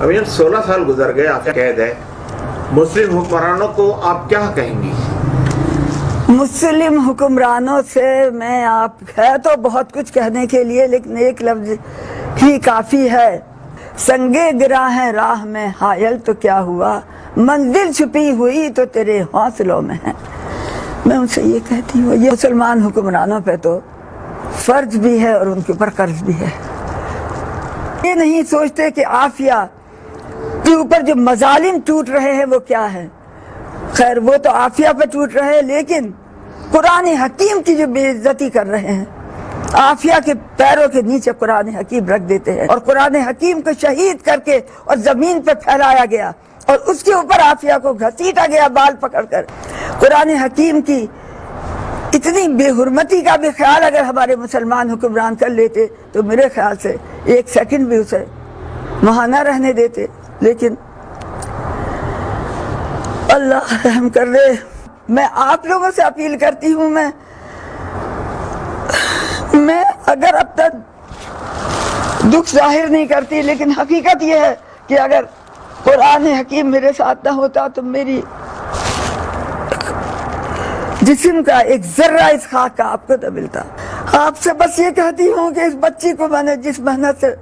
ابھی جب سولہ سال گزر گئے، آپ قید ہے مسلم حکمرانوں کو آپ کیا کہیں گی؟ مسلم حکمرانوں سے میں آپ، ہے تو بہت کچھ کہنے کے لیے، لیکن ایک لفظ ہی کافی ہے۔ سنگے گرا ہے راہ میں حائل تو کیا ہوا؟ منزل چھپی ہوئی تو تیرے حوصلوں میں ہے۔ میں ان سے یہ کہتی ہوں، یہ مسلمان حکمرانوں پہ تو فرض بھی ہے اور ان کے اوپر قرض بھی ہے۔ یہ نہیں سوچتے کہ آفیہ کے اوپر جو مظالم ٹوٹ رہے ہیں وہ کیا ہے خیر، وہ تو آفیہ پہ ٹوٹ رہے ہیں، لیکن قرآن حکیم کی جو بے عزتی کر رہے ہیں آفیہ کے پیروں کے نیچے قرآن حکیم رکھ دیتے ہیں۔ اور قرآن حکیم کو شہید کر کے اور زمین پہ پھیلایا گیا۔ اور اس کے اوپر آفیہ کو گھسیٹا گیا بال پکڑ کر۔ قرآن حکیم کی اتنی بے حرمتی کا بھی خیال اگر ہمارے مسلمان حکمران کر لیتے تو میرے خیال سے ایک سیکنڈ بھی اسے وہاں نہ رہنے دیتے۔ لیکن اللہ رحم کر دے، میں آپ لوگوں سے اپیل کرتی ہوں، میں میں اگر اب تک دکھ ظاہر نہیں کرتی، لیکن حقیقت یہ ہے کہ اگر قرآن حکیم میرے ساتھ نہ ہوتا تو میری جسم کا ایک ذرہ اس خاک کا آپ کو نہ ملتا۔ آپ سے بس یہ کہتی ہوں کہ اس بچی کو میں نے جس محنت سے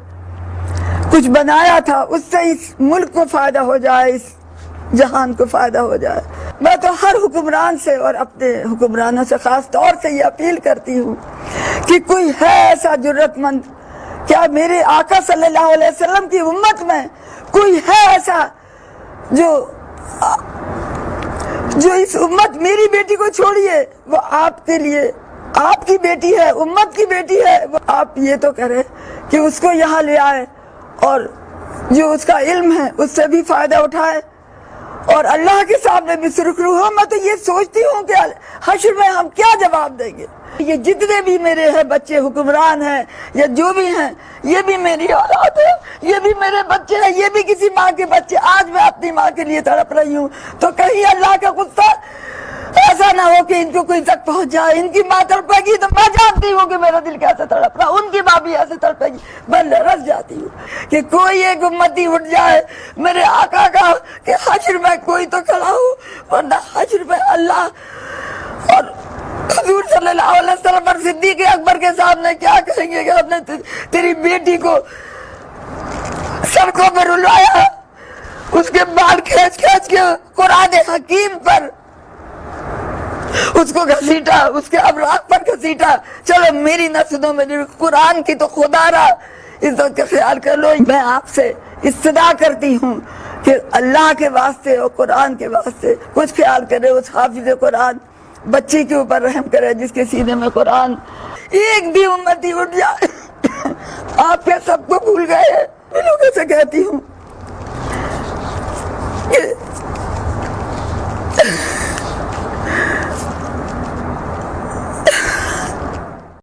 کچھ بنایا تھا، اس سے اس ملک کو فائدہ ہو جائے، اس جہان کو فائدہ ہو جائے۔ میں تو ہر حکمران سے اور اپنے حکمرانوں سے خاص طور سے یہ اپیل کرتی ہوں کہ کوئی ہے ایسا جرت مند، کیا میرے آقا صلی اللہ علیہ وسلم کی امت میں کوئی ہے ایسا جو جو اس امت میری بیٹی کو چھوڑیے؟ وہ آپ کے لیے، آپ کی بیٹی ہے، امت کی بیٹی ہے، وہ آپ یہ تو کریں کہ اس کو یہاں لے آئے۔ اور جو اس کا علم ہے، اس سے بھی فائدہ اٹھائے۔ اور اللہ کے سامنے بھی سرخرو ہو میں تو یہ سوچتی ہوں کہ حشر میں ہم کیا جواب دیں گے؟ یہ جتنے بھی میرے ہیں، بچے حکمران ہیں، یا جو بھی ہیں، یہ بھی میری اولاد ہے، یہ بھی میرے بچے ہیں، یہ بھی کسی ماں کے بچے۔ آج میں اپنی ماں کے لیے تڑپ رہی ہوں۔ تو کہیں اللہ کا غصہ نہ ہو کہ ان کو کوئی تک پہنچ جائے ان کی ماں تڑپے گی تو میں جانتی ہوں کہ میرا دل کیسے تڑپ رہا ان کی ماں بھی ایسے تڑپے گی میں رس جاتی ہوں کہ کوئی ایک امتی اٹھ جائے میرے آقا کا کہ حشر میں کوئی تو کھڑا ہوں ورنہ حشر میں اللہ اور حضور صلی اللہ علیہ وسلم پر صدیق اکبر کے سامنے کیا کہیں گے کہ ہم نے تیری بیٹی کو سڑکوں پر رلایا اس کے بال کھینچ کھینچ کے قرآن حکیم پر اس کو گھسیٹا، اس کے ابراق پر گھسیٹا۔ چلو میری نسلوں میں قرآن کی تو خدا رہا عزت کا خیال کر لو، میں آپ سے استدا کرتی ہوں کہ اللہ کے واسطے اور قرآن کے واسطے کچھ خیال کرے، اس حافظ قرآن، بچی کے اوپر رحم کرے، جس کے سینے میں قرآن۔ ایک بھی امتی اٹھ جائے، آپ کے سب کو بھول گئے میں لوگوں سے کہتی ہوں